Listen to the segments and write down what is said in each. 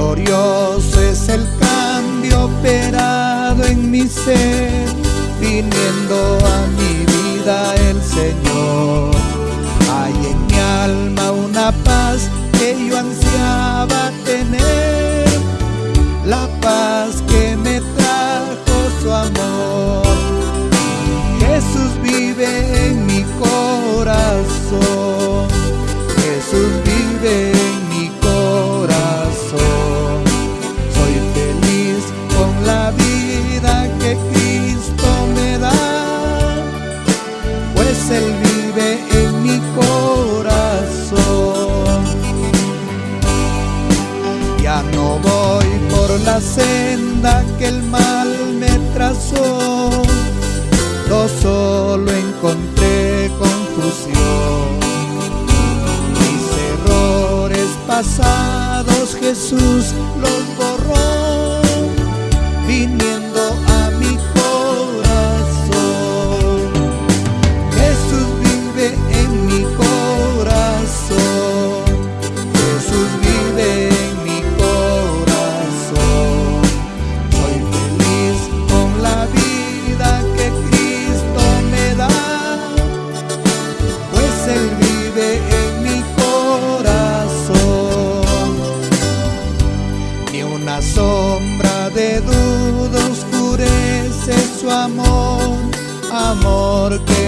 Glorioso es el cambio operado en mi ser, viniendo a mi vida el Señor. Hay en mi alma una paz que yo ansiaba tener, la paz que me trajo su amor. Jesús vive no voy por la senda que el mal me trazó, no solo encontré confusión. Mis errores pasados Jesús los borró, viniendo sombra de duda oscurece su amor, amor que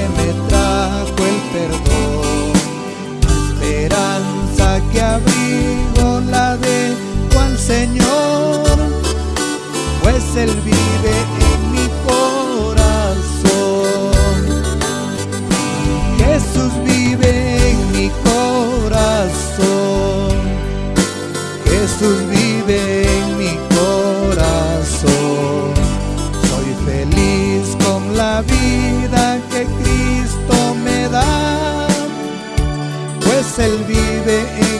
que Cristo me da, pues Él vive en